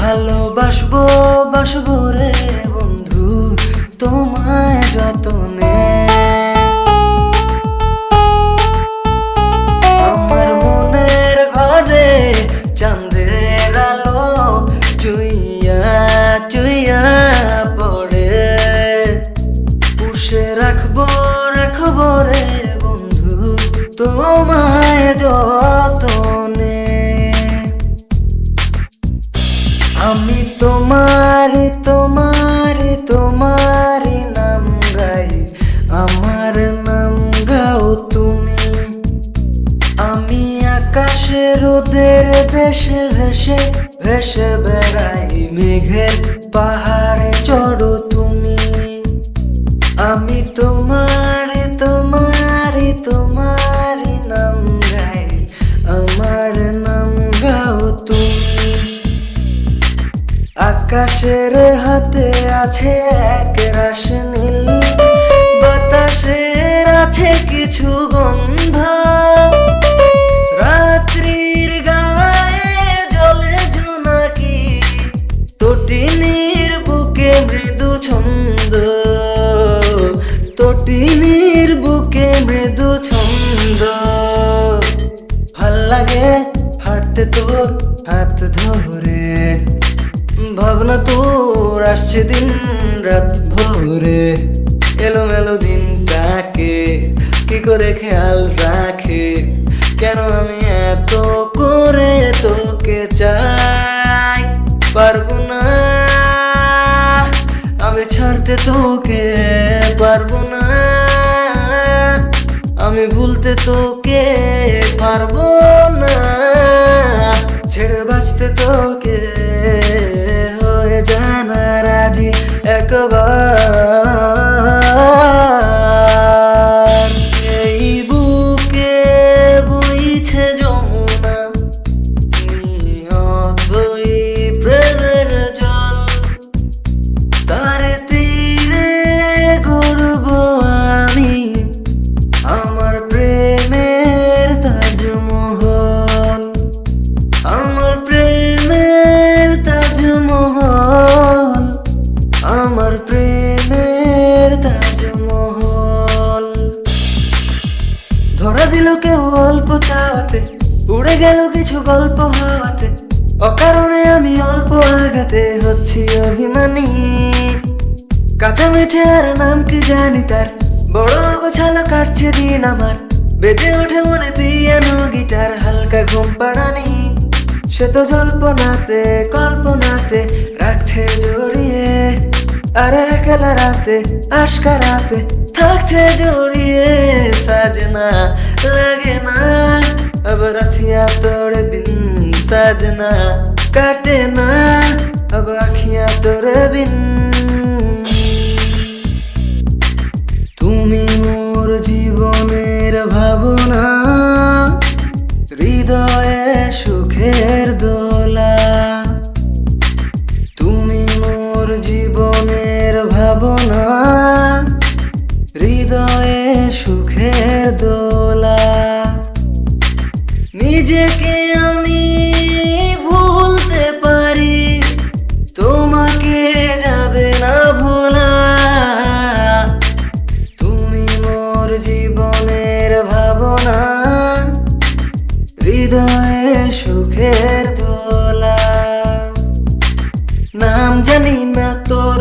ভালোবাসবো, বাসবো রে বন্ধু, তোমায় যতনে। আমার মনের ঘরে চাঁদের আলো চুইয়া চুইয়া পড়ে। পুষে রাখব রাখব রে বন্ধু, তোমায় যতনে। তোমার তোমার তোমার নাম গাই। আমার নাম গাও তুমি। আমি আকাশে রোদের দেশে ভেসে ভেসে বেড়াই। মেঘের পাহাড়ে চড়ো আকাশের হাতে আছে এক রাস নীল। বাতাসের আছে কিছু গন্ধ। রাত্রির গায়ে জলে জোনাকি। তটিনীর বুকে মৃদু ছন্দ। তটিনীর বুকে মৃদু ছন্দ। ভালো লাগে হাঁটতে তোর হাত ধরে। ভাবনা তোর আসছে দিন রাত ভোরে। এলোমেলো দিনটাকে কি করে খেয়াল রাখে? কেন আমি এত করে তোকে চাই? পারব না, আমি ছাড়তে তোকে পারব না। আমি ভুলতে তোকে পারব না, ছেড়ে বাঁচতে তোকে দিল কেউ অল্প চাওয়াতে, উড়ে গেল কিছু গল্প হাওয়াতে অকারণে আমি অল্প আঘাতে হচ্ছি অভিমানী। কাঁচা মিঠে আর নাম কি জানি তার? বড় গোছালো কাটছে দিন আমার। বেজে ওঠে মনে পিয়ানো গিটার, হালকা ঘুম পাড়ানি। সে তো জল্পনাতে, কল্পনাতে রাখছে জড়িয়ে। আর একলা রাতে আশকা রাতে থাকছে জড়িয়ে সাজনা লাগে না। রাথিয়া তোরে বিন সাজনা কাটে না। আবার আখিয়া বিন। তুমি মোর জীবনের ভাবনা, হৃদয়ে সুখের দো সুখের দোলা। নিজেকে আমি ভুলতে পারি, তোমাকে যাবে না ভোলা। তুমি মোর জীবনের ভাবনা, হৃদয়ে সুখের দোলা। নাম জানি না তোর,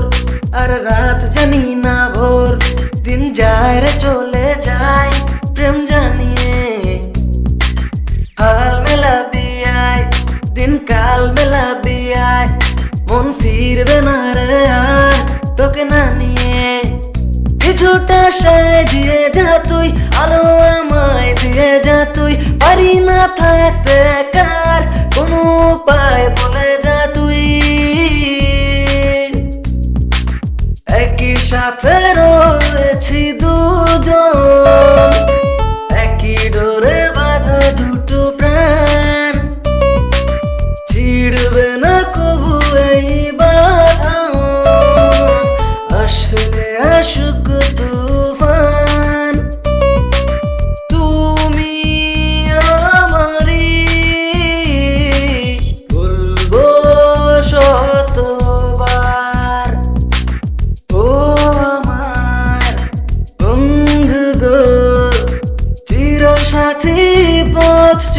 আর রাত জানি না ভোর। দিন যায় রে, চলে যায় প্রেম জানিয়ে। হাল মেলাবি আয় দিন কাল মেলাবি আয় মন ফিরবে না রে আর তোকে না নিয়ে। কিছুটা সায় দিয়ে যা তুই, আলো আমায় দিয়ে যা তুই, পারি না থাকতে কার কোনো উপায়? সাথে রয়েছি দুজন।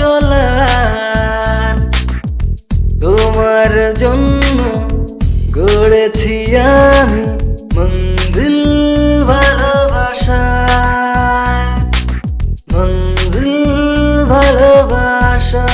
চলার। তোমার জন্য গড়েছি আমি মন্দির ভালোবাসা মন্দির ভালোবাসা